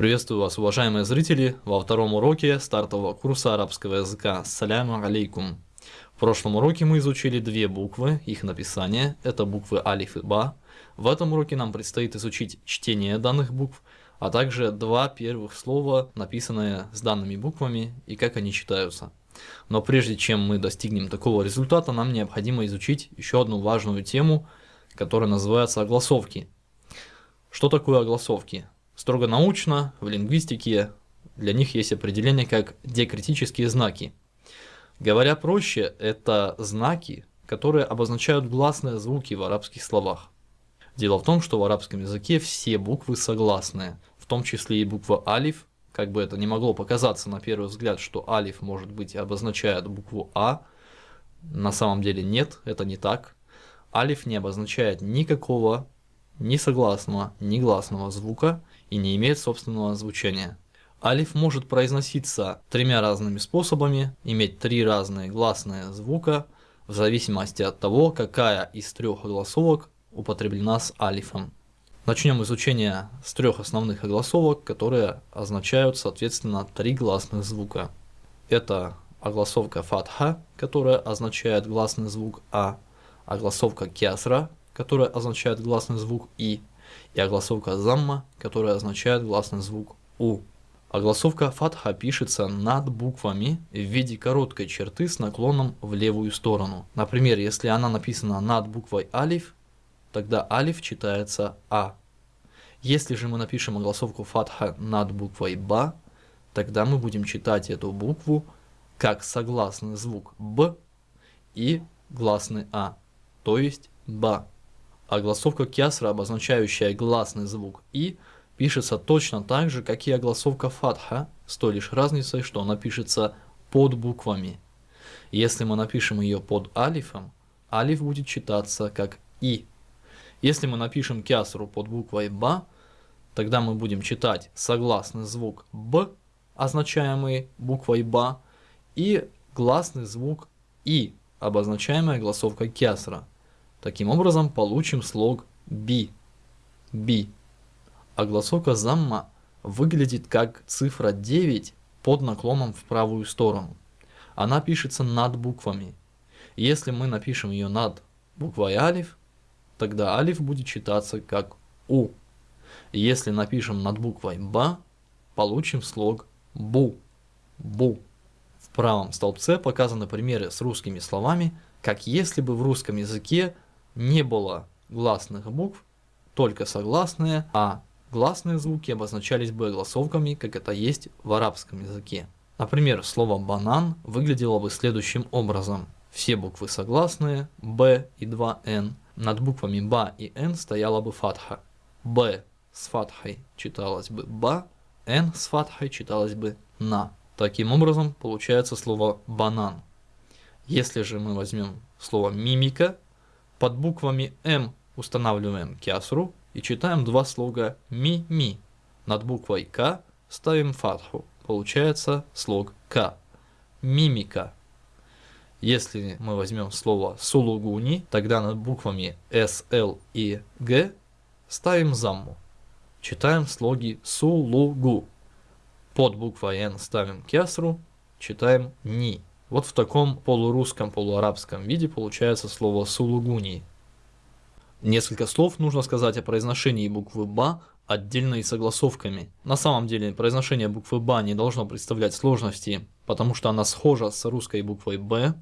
Приветствую вас, уважаемые зрители, во втором уроке стартового курса арабского языка. Саляму алейкум. В прошлом уроке мы изучили две буквы, их написание, это буквы алиф и ба. В этом уроке нам предстоит изучить чтение данных букв, а также два первых слова, написанные с данными буквами и как они читаются. Но прежде чем мы достигнем такого результата, нам необходимо изучить еще одну важную тему, которая называется огласовки. Что такое огласовки? Строго научно, в лингвистике для них есть определение как диакритические знаки. Говоря проще, это знаки, которые обозначают гласные звуки в арабских словах. Дело в том, что в арабском языке все буквы согласные, в том числе и буква алиф, как бы это не могло показаться на первый взгляд, что алиф может быть обозначает букву А, на самом деле нет, это не так. Алиф не обозначает никакого ни согласного, ни гласного звука, и не имеет собственного звучания. Алиф может произноситься тремя разными способами, иметь три разные гласные звука, в зависимости от того, какая из трех огласовок употреблена с алифом. Начнем изучение с трех основных огласовок, которые означают соответственно три гласных звука. Это огласовка фатха, которая означает гласный звук А, огласовка кясра, которая означает гласный звук И, и огласовка замма, которая означает гласный звук У. Огласовка фатха пишется над буквами в виде короткой черты с наклоном в левую сторону. Например, если она написана над буквой алиф, тогда алиф читается А. Если же мы напишем огласовку фатха над буквой Ба, тогда мы будем читать эту букву как согласный звук Б и гласный А, то есть Ба а гласовка кясра, обозначающая гласный звук «и», пишется точно так же, как и огласовка фатха, с той лишь разницей, что она пишется под буквами. Если мы напишем ее под алифом, алиф будет читаться как «и». Если мы напишем кясру под буквой «ба», тогда мы будем читать согласный звук «б», означаемый буквой «ба», и гласный звук «и», обозначаемый огласовкой кясра. Таким образом, получим слог би. Би. А гласовка замма выглядит как цифра 9 под наклоном в правую сторону. Она пишется над буквами. Если мы напишем ее над буквой алиф, тогда алиф будет читаться как у. Если напишем над буквой ба, получим слог бу. Бу. В правом столбце показаны примеры с русскими словами, как если бы в русском языке не было гласных букв, только согласные, а гласные звуки обозначались бы голосовками, как это есть в арабском языке. Например, слово «банан» выглядело бы следующим образом. Все буквы согласные, «б» и два «н». Над буквами «ба» и «н» стояла бы фатха. «Б» с фатхой читалось бы «ба», «н» с фатхой читалось бы «на». Таким образом, получается слово «банан». Если же мы возьмем слово «мимика», под буквами М устанавливаем кясру и читаем два слога ми-ми. Над буквой К ставим фатху. Получается слог К. Мимика. Если мы возьмем слово сулугуни, тогда над буквами С, Л и Г ставим замму. Читаем слоги сулугу. Под буквой Н ставим кясру, читаем ни. Вот в таком полурусском, полуарабском виде получается слово сулугуни. Несколько слов нужно сказать о произношении буквы «ба» отдельно и согласовками. На самом деле произношение буквы «ба» не должно представлять сложности, потому что она схожа с русской буквой «б»,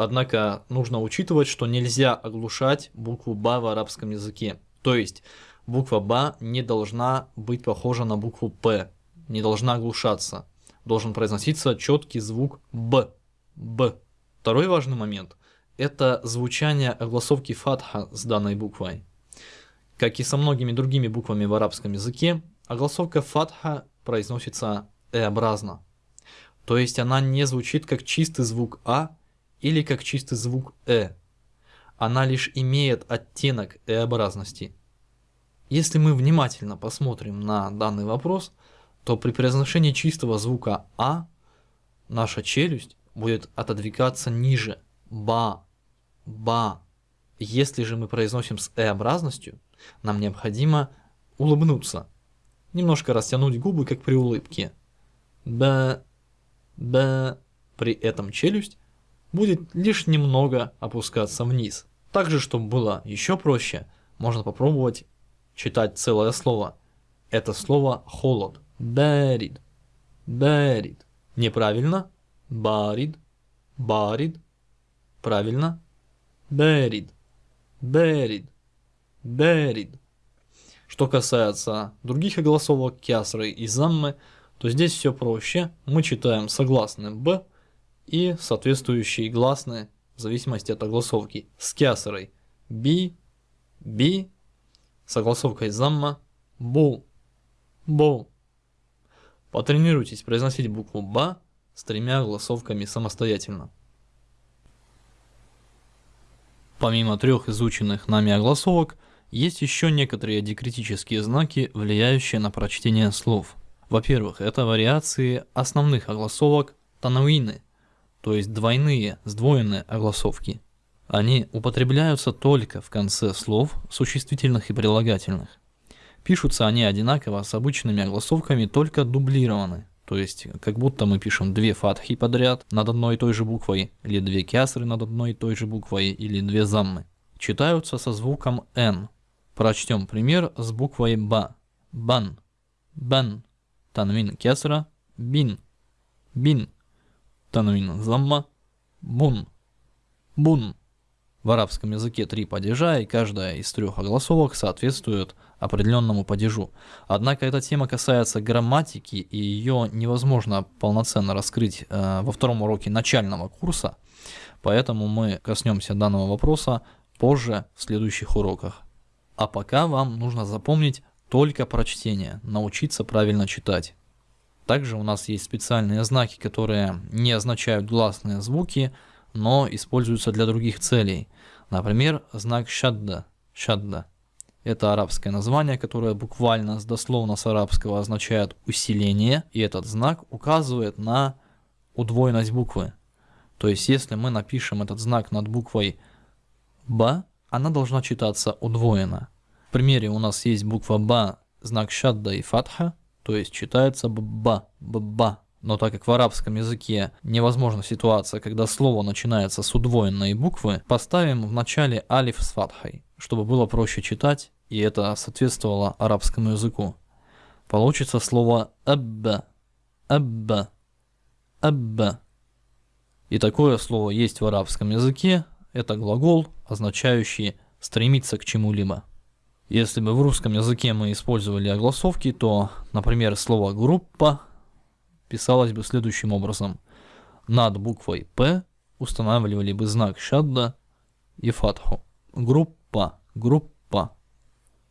Однако нужно учитывать, что нельзя оглушать букву «ба» в арабском языке. То есть буква «ба» не должна быть похожа на букву «п», не должна оглушаться. Должен произноситься четкий звук «б». Б. Второй важный момент – это звучание огласовки фатха с данной буквой. Как и со многими другими буквами в арабском языке, огласовка фатха произносится «э-образно». То есть она не звучит как чистый звук «а» или как чистый звук «э». Она лишь имеет оттенок «э-образности». Если мы внимательно посмотрим на данный вопрос, то при произношении чистого звука «а» наша челюсть будет отодвигаться ниже. Ба, ба. Если же мы произносим с э-образностью, нам необходимо улыбнуться. немножко растянуть губы, как при улыбке. Б, Б. При этом челюсть будет лишь немного опускаться вниз. Также, чтобы было еще проще, можно попробовать читать целое слово. Это слово холод. Барид. Барид. Неправильно. Барид. Барид. Правильно. Барид. Барид. Барид. Что касается других огласовок кясры и заммы, то здесь все проще. Мы читаем согласные «б» и соответствующие гласные в зависимости от огласовки. С кясрой «би», «би», с огласовкой «замма», «бу», «бу». Потренируйтесь произносить букву «ба» с тремя огласовками самостоятельно. Помимо трех изученных нами огласовок, есть еще некоторые дикритические знаки, влияющие на прочтение слов. Во-первых, это вариации основных огласовок тануины, то есть двойные, сдвоенные огласовки. Они употребляются только в конце слов существительных и прилагательных. Пишутся они одинаково с обычными огласовками, только дублированы. То есть, как будто мы пишем две фатхи подряд над одной и той же буквой, или две кясры над одной и той же буквой, или две заммы. Читаются со звуком «н», Прочтем пример с буквой Ба. Бан. Бан. Танвин кесра. Бин. Бин. Танвин замма. Бун. Бун. В арабском языке три падежа, и каждая из трех огласовок соответствует определенному падежу. Однако эта тема касается грамматики, и ее невозможно полноценно раскрыть э, во втором уроке начального курса, поэтому мы коснемся данного вопроса позже в следующих уроках. А пока вам нужно запомнить только прочтение, научиться правильно читать. Также у нас есть специальные знаки, которые не означают гласные звуки, но используются для других целей. Например, знак шадда. Шадда. Это арабское название, которое буквально дословно с арабского означает усиление, и этот знак указывает на удвоенность буквы. То есть, если мы напишем этот знак над буквой Б, она должна читаться удвоенно. В примере у нас есть буква Ба, знак шадда и фатха, то есть читается бба, бба. Но так как в арабском языке невозможна ситуация, когда слово начинается с удвоенной буквы, поставим в начале алиф с фатхой, чтобы было проще читать, и это соответствовало арабскому языку. Получится слово абба, абба, абба. И такое слово есть в арабском языке, это глагол, означающий стремиться к чему-либо. Если бы в русском языке мы использовали огласовки, то, например, слово «группа» писалось бы следующим образом. Над буквой «П» устанавливали бы знак шадда и фатху. Группа, группа.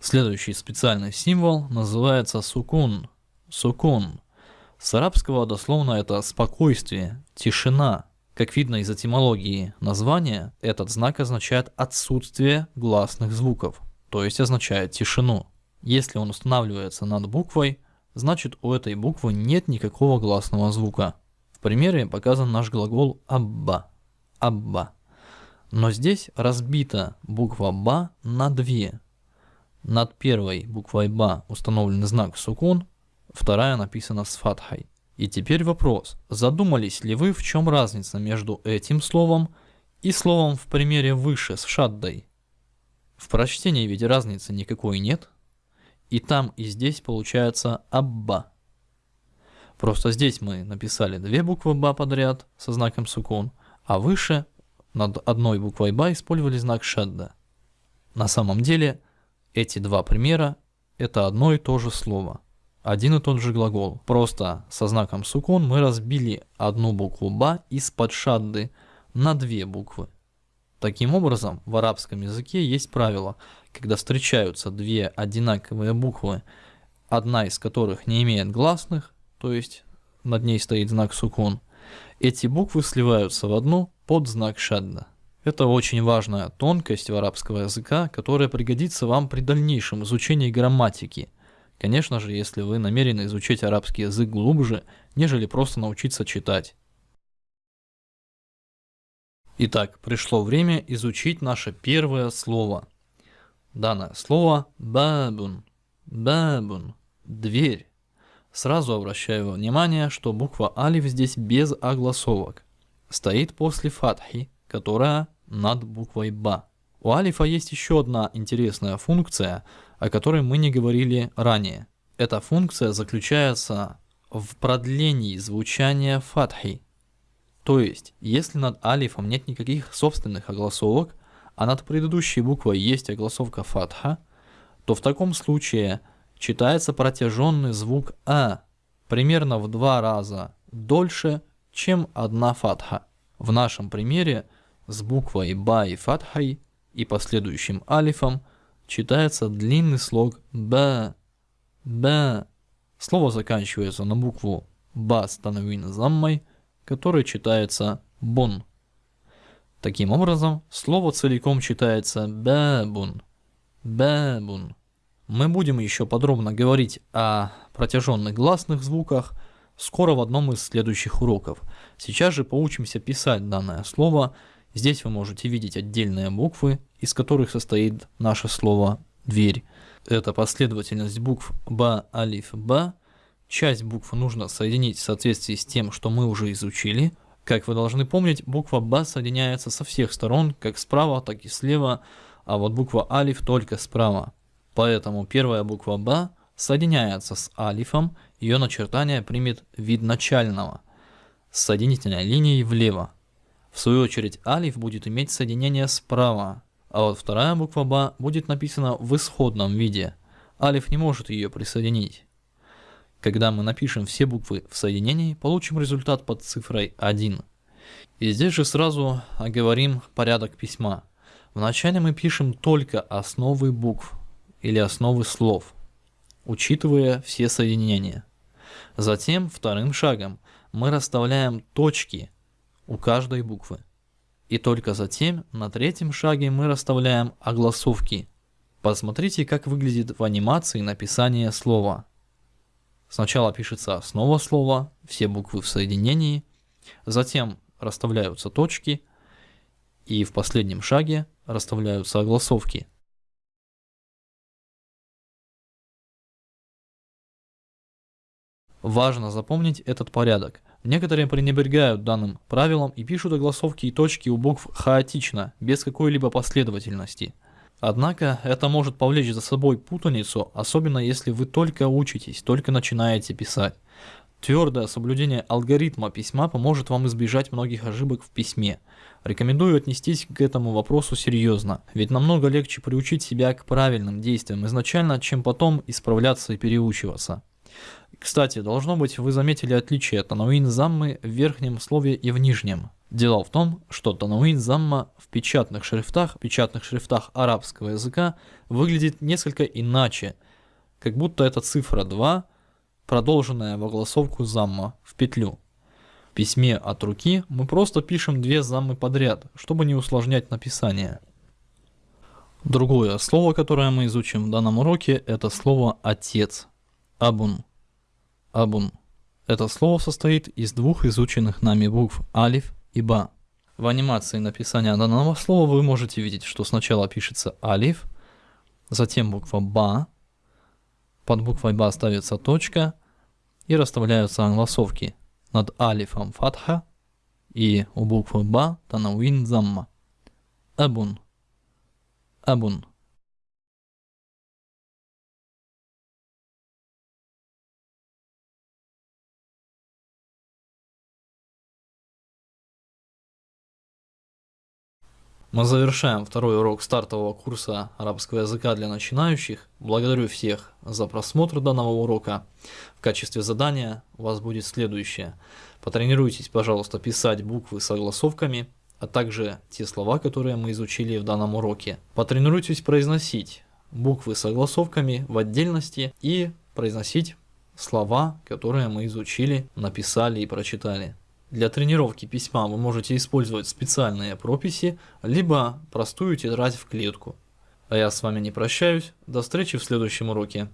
Следующий специальный символ называется сукун. Сукун. С арабского дословно это спокойствие, тишина, как видно из этимологии названия, этот знак означает отсутствие гласных звуков, то есть означает тишину. Если он устанавливается над буквой, значит у этой буквы нет никакого гласного звука. В примере показан наш глагол «абба». «Абба». Но здесь разбита буква «ба» на две. Над первой буквой «ба» установлен знак «сукун», вторая написана с фатхой. И теперь вопрос, задумались ли вы, в чем разница между этим словом и словом в примере выше с шаддой? В прочтении ведь разницы никакой нет. И там, и здесь получается абба. Просто здесь мы написали две буквы ба подряд со знаком сукун, а выше над одной буквой ба использовали знак шадда. На самом деле эти два примера это одно и то же слово – один и тот же глагол. Просто со знаком сукун мы разбили одну букву ба из-под шадды на две буквы. Таким образом, в арабском языке есть правило, когда встречаются две одинаковые буквы, одна из которых не имеет гласных, то есть над ней стоит знак сукун, эти буквы сливаются в одну под знак шадда. Это очень важная тонкость в арабского языка, которая пригодится вам при дальнейшем изучении грамматики – Конечно же, если вы намерены изучить арабский язык глубже, нежели просто научиться читать. Итак, пришло время изучить наше первое слово. Данное слово бабун. Бабун. дверь. Сразу обращаю внимание, что буква алиф здесь без огласовок. Стоит после фатхи, которая над буквой ба. У алифа есть еще одна интересная функция, о которой мы не говорили ранее. Эта функция заключается в продлении звучания фатхи. То есть, если над алифом нет никаких собственных огласовок, а над предыдущей буквой есть огласовка фатха, то в таком случае читается протяженный звук А примерно в два раза дольше, чем одна фатха. В нашем примере с буквой Ба и фатхой и последующим алифом читается длинный слог Ба, Ба. Слово заканчивается на букву Ба с танвин заммой, который читается Бун. Таким образом, слово целиком читается бабун. Бабун. Мы будем еще подробно говорить о протяженных гласных звуках скоро в одном из следующих уроков. Сейчас же поучимся писать данное слово. Здесь вы можете видеть отдельные буквы, из которых состоит наше слово «дверь». Это последовательность букв Ба, Алиф, Ба. Часть букв нужно соединить в соответствии с тем, что мы уже изучили – как вы должны помнить, буква Ба соединяется со всех сторон, как справа, так и слева, а вот буква Алиф только справа. Поэтому первая буква Ба соединяется с Алифом, ее начертание примет вид начального, с соединительной линией влево. В свою очередь Алиф будет иметь соединение справа, а вот вторая буква Ба будет написана в исходном виде. Алиф не может ее присоединить. Когда мы напишем все буквы в соединении, получим результат под цифрой 1. И здесь же сразу оговорим порядок письма. Вначале мы пишем только основы букв или основы слов, учитывая все соединения. Затем вторым шагом мы расставляем точки у каждой буквы. И только затем на третьем шаге мы расставляем огласовки. Посмотрите, как выглядит в анимации написание слова – Сначала пишется основа слова, все буквы в соединении, затем расставляются точки, и в последнем шаге расставляются огласовки. Важно запомнить этот порядок. Некоторые пренебрегают данным правилом и пишут огласовки и точки у букв хаотично, без какой-либо последовательности – Однако это может повлечь за собой путаницу, особенно если вы только учитесь, только начинаете писать. Твердое соблюдение алгоритма письма поможет вам избежать многих ошибок в письме. Рекомендую отнестись к этому вопросу серьезно, ведь намного легче приучить себя к правильным действиям изначально, чем потом исправляться и переучиваться. Кстати, должно быть вы заметили отличие тануин заммы в верхнем слове и в нижнем. Дело в том, что тануин замма в печатных шрифтах, печатных шрифтах арабского языка выглядит несколько иначе, как будто это цифра 2, продолженная в огласовку замма в петлю. В письме от руки мы просто пишем две заммы подряд, чтобы не усложнять написание. Другое слово, которое мы изучим в данном уроке, это слово «отец» – «абун». «Абун». Это слово состоит из двух изученных нами букв «алиф» и ба. В анимации написания данного слова вы можете видеть, что сначала пишется алиф, затем буква ба, под буквой ба ставится точка и расставляются англосовки над алифом фатха и у буквы ба танауин замма. Абун. Абун. Мы завершаем второй урок стартового курса арабского языка для начинающих. Благодарю всех за просмотр данного урока. В качестве задания у вас будет следующее. Потренируйтесь, пожалуйста, писать буквы с огласовками, а также те слова, которые мы изучили в данном уроке. Потренируйтесь произносить буквы с огласовками в отдельности и произносить слова, которые мы изучили, написали и прочитали. Для тренировки письма вы можете использовать специальные прописи, либо простую тетрадь в клетку. А я с вами не прощаюсь, до встречи в следующем уроке.